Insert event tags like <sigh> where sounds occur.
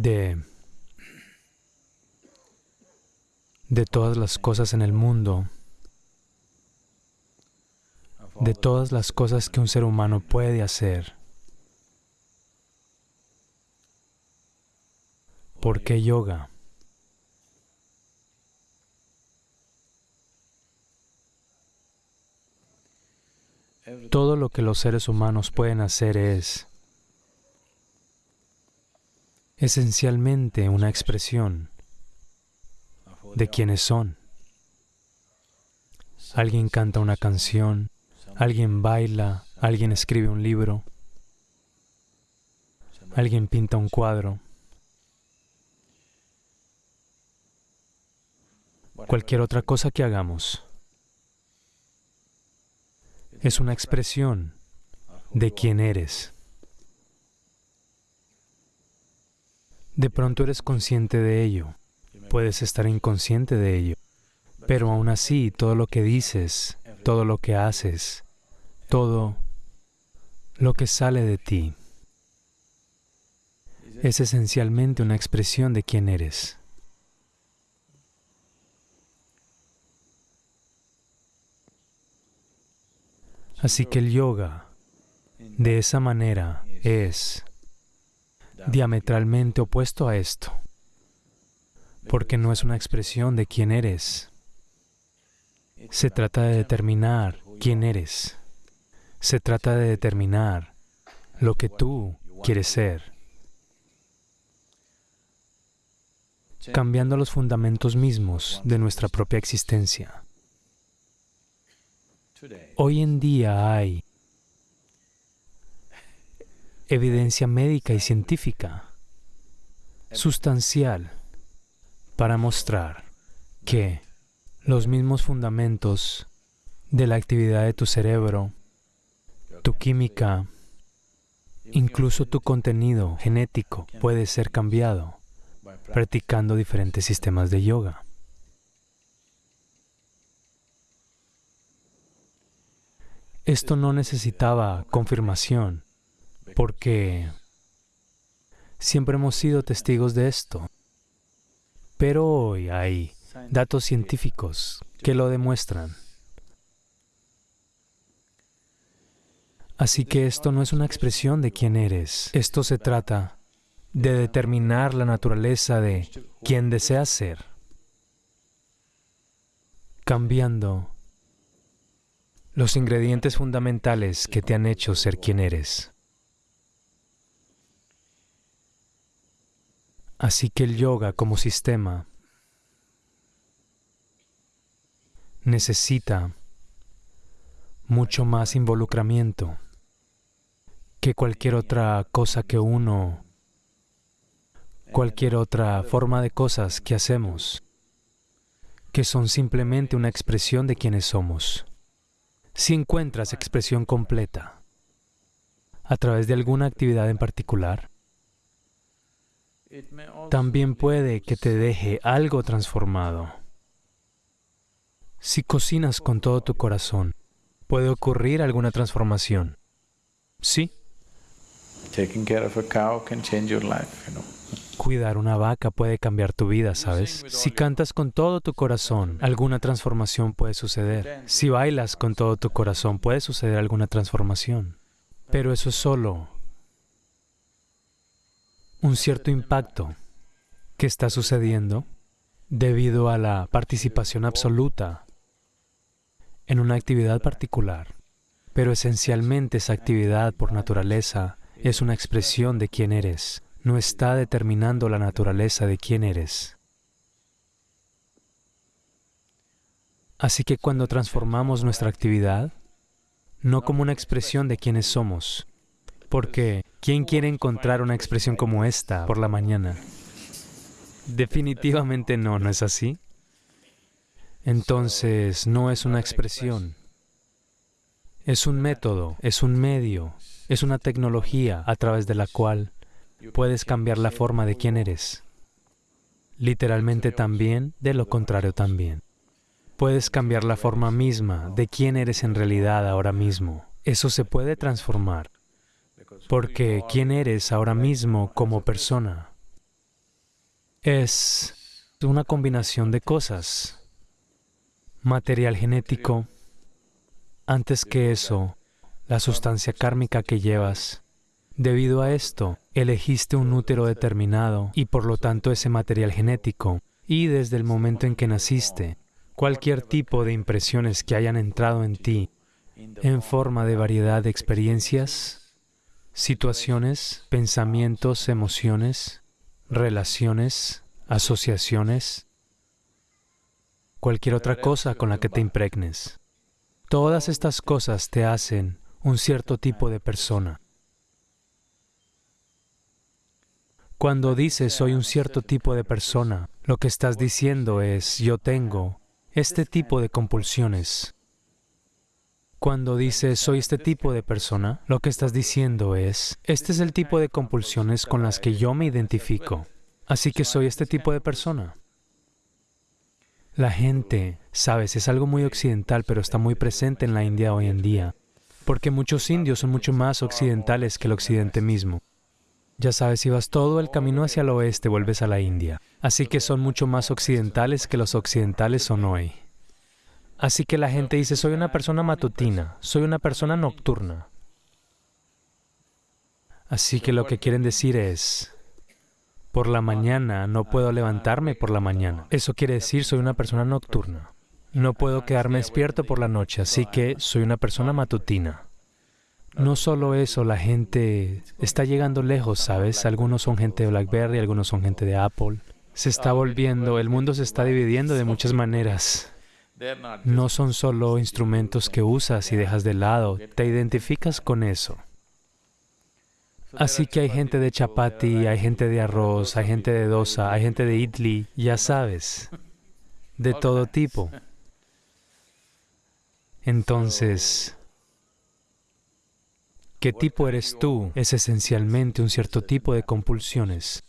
de, de todas las cosas en el mundo, de todas las cosas que un ser humano puede hacer. ¿Por qué yoga? Todo lo que los seres humanos pueden hacer es esencialmente una expresión de quienes son. Alguien canta una canción, alguien baila, alguien escribe un libro, alguien pinta un cuadro. Cualquier otra cosa que hagamos es una expresión de quién eres. De pronto eres consciente de ello, puedes estar inconsciente de ello, pero aún así todo lo que dices, todo lo que haces, todo lo que sale de ti es esencialmente una expresión de quién eres. Así que el yoga, de esa manera, es diametralmente opuesto a esto, porque no es una expresión de quién eres. Se trata de determinar quién eres. Se trata de determinar lo que tú quieres ser. cambiando los fundamentos mismos de nuestra propia existencia. Hoy en día hay evidencia médica y científica sustancial para mostrar que los mismos fundamentos de la actividad de tu cerebro, tu química, incluso tu contenido genético puede ser cambiado practicando diferentes sistemas de yoga. Esto no necesitaba confirmación, porque siempre hemos sido testigos de esto. Pero hoy hay datos científicos que lo demuestran. Así que esto no es una expresión de quién eres. Esto se trata de determinar la naturaleza de quien deseas ser, cambiando los ingredientes fundamentales que te han hecho ser quien eres. Así que el yoga como sistema necesita mucho más involucramiento que cualquier otra cosa que uno, cualquier otra forma de cosas que hacemos, que son simplemente una expresión de quienes somos. Si encuentras expresión completa a través de alguna actividad en particular, también puede que te deje algo transformado. Si cocinas con todo tu corazón, puede ocurrir alguna transformación. ¿Sí? Cuidar una vaca puede cambiar tu vida, ¿sabes? Si cantas con todo tu corazón, alguna transformación puede suceder. Si bailas con todo tu corazón, puede suceder alguna transformación. Pero eso es solo un cierto impacto que está sucediendo debido a la participación absoluta en una actividad particular. Pero esencialmente esa actividad por naturaleza es una expresión de quién eres no está determinando la naturaleza de quién eres. Así que cuando transformamos nuestra actividad, no como una expresión de quiénes somos, porque ¿quién quiere encontrar una expresión como esta por la mañana? Definitivamente no, ¿no es así? Entonces, no es una expresión. Es un método, es un medio, es una tecnología a través de la cual puedes cambiar la forma de quién eres. Literalmente también, de lo contrario también. Puedes cambiar la forma misma de quién eres en realidad ahora mismo. Eso se puede transformar, porque quién eres ahora mismo como persona es una combinación de cosas. Material genético, antes que eso, la sustancia kármica que llevas. Debido a esto, elegiste un útero determinado y por lo tanto ese material genético. Y desde el momento en que naciste, cualquier tipo de impresiones que hayan entrado en ti en forma de variedad de experiencias, situaciones, pensamientos, emociones, relaciones, asociaciones, cualquier otra cosa con la que te impregnes. Todas estas cosas te hacen un cierto tipo de persona. Cuando dices soy un cierto tipo de persona, lo que estás diciendo es yo tengo este tipo de compulsiones. Cuando dices soy este tipo de persona, lo que estás diciendo es este es el tipo de compulsiones con las que yo me identifico. Así que soy este tipo de persona. La gente, sabes, es algo muy occidental, pero está muy presente en la India hoy en día, porque muchos indios son mucho más occidentales que el occidente mismo. Ya sabes, si vas todo el camino hacia el oeste, vuelves a la India. Así que son mucho más occidentales que los occidentales son hoy. Así que la gente dice, soy una persona matutina, soy una persona nocturna. Así que lo que quieren decir es, por la mañana no puedo levantarme por la mañana. Eso quiere decir, soy una persona nocturna. No puedo quedarme despierto por la noche, así que soy una persona matutina. No solo eso, la gente está llegando lejos, ¿sabes? Algunos son gente de BlackBerry, algunos son gente de Apple. Se está volviendo, el mundo se está dividiendo de muchas maneras. No son solo instrumentos que usas y dejas de lado, te identificas con eso. Así que hay gente de chapati, hay gente de arroz, hay gente de dosa, hay gente de idli, ya <laughs> sabes, de todo tipo. <laughs> Entonces, ¿Qué tipo eres tú? Es esencialmente un cierto tipo de compulsiones.